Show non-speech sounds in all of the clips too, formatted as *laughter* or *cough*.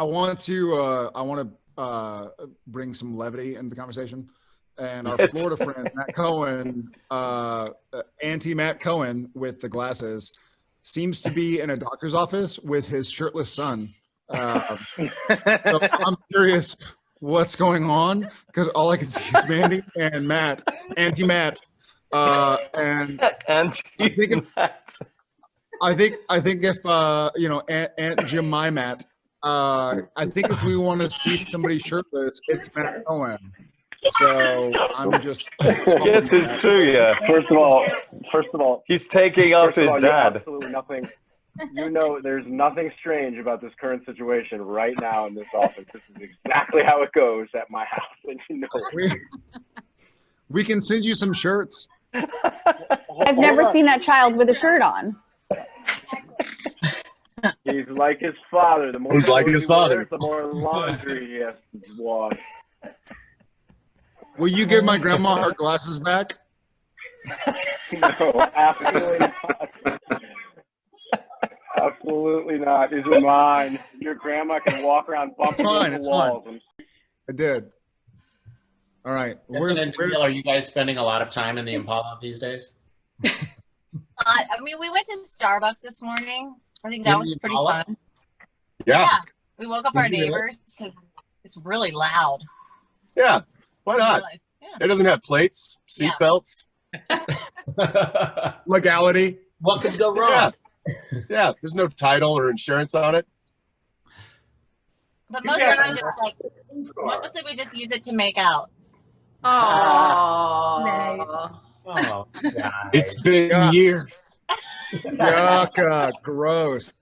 I want to uh, I want to uh, bring some levity into the conversation. And our Yes. Florida friend Matt Cohen, uh, anti Matt Cohen with the glasses, seems to be in a doctor's office with his shirtless son. Uh, so I'm curious what's going on because all I can see is Mandy and Matt, anti Matt, uh, and And think it- I think I think if uh, you know Aunt, Aunt Jemima Matt, uh, I think if we want to see somebody shirtless, it's Matt Cohen. So I'm just *laughs* yes, it's true. Yeah, First of all, first of all, he's taking off his all, dad. absolutely nothing. You know, there's nothing strange about this current situation right now in this office. This is exactly how it goes at my house, and you know. we, we can send you some shirts. I've never seen that child with a shirt on. He's like his father. The more He's like his he father. wears, the more laundry he has to wash. Will you give my grandma her glasses back? *laughs* No, absolutely not. Absolutely not. These are mine. Your grandma can walk around bumping It's fine, into it's walls. I did. All right. Where's, and where, Jamil, are you guys spending a lot of time in the Impala these days? *laughs* Uh, I mean, we went to Starbucks this morning. I think that was pretty Impala? fun. Yeah, We woke up our Did you really? neighbors because it's really loud. yeah. Why not? Yeah. It doesn't have plates, seat Yeah. belts. *laughs* legality. what could go wrong? Yeah. Yeah, there's no title or insurance on it. But mostly got- we just like mostly we just use it to make out. Oh. Oh, God. It's been years. *laughs* Yuck, uh, gross.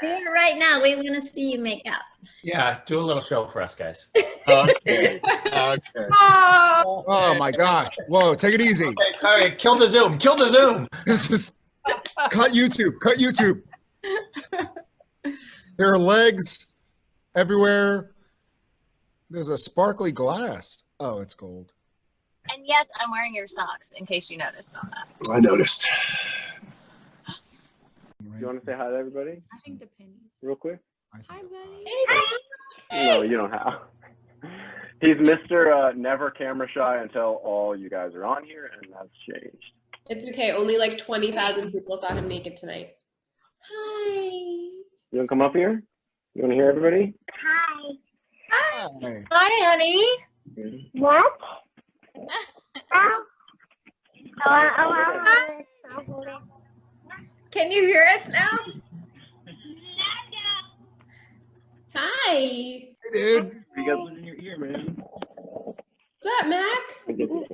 Here right now, we want to see you make up. yeah. Do a little show for us, guys. *laughs* Okay. Okay. Oh. Oh my gosh. Whoa, take it easy. Okay, all right, kill the Zoom. Kill the Zoom. This is cut YouTube. Cut YouTube. There are legs everywhere. There's a sparkly glass. Oh, it's gold. And yes, I'm wearing your socks in case you noticed on that. I noticed. You want to say hi to everybody I think the pennies. real quick? Hi, buddy. No, you don't have. He's Mr. Uh, never camera shy until all you guys are on here, and that's changed. It's okay. Only like 20,000 people saw him naked tonight. Hi. You want to come up here? You want to hear everybody? Hi. Hey. Hi, honey. What? *laughs* oh. Can you hear us now? Hi. Hey, dude. You guys listen in your ear, man. What's up, Mac? I get this one.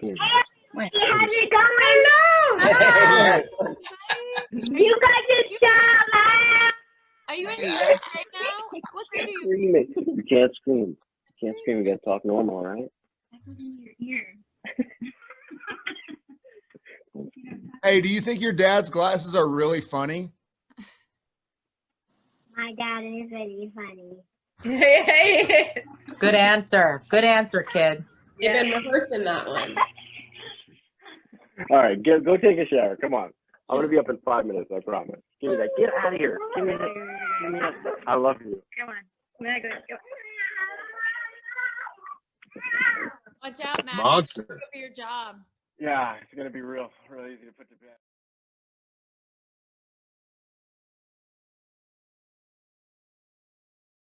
Going? Hello. you guys are so Are you in class right now? What grade are you? Screaming. You can't scream. You can't scream. You got to talk normal, all right? *laughs* Hey, do you think your dad's glasses are really funny? My dad is very funny. *laughs* Good answer. Good answer, kid. They've been rehearsing that one. All right, get, go take a shower. Come on. I'm going to be up in five minutes, I promise. Give me that. Get out of here. Give me that. Give me that. I love you. Come on. Now go. go. Watch out, Matt. Monster. For your job. Yeah, it's going to be real, real easy to put to bed.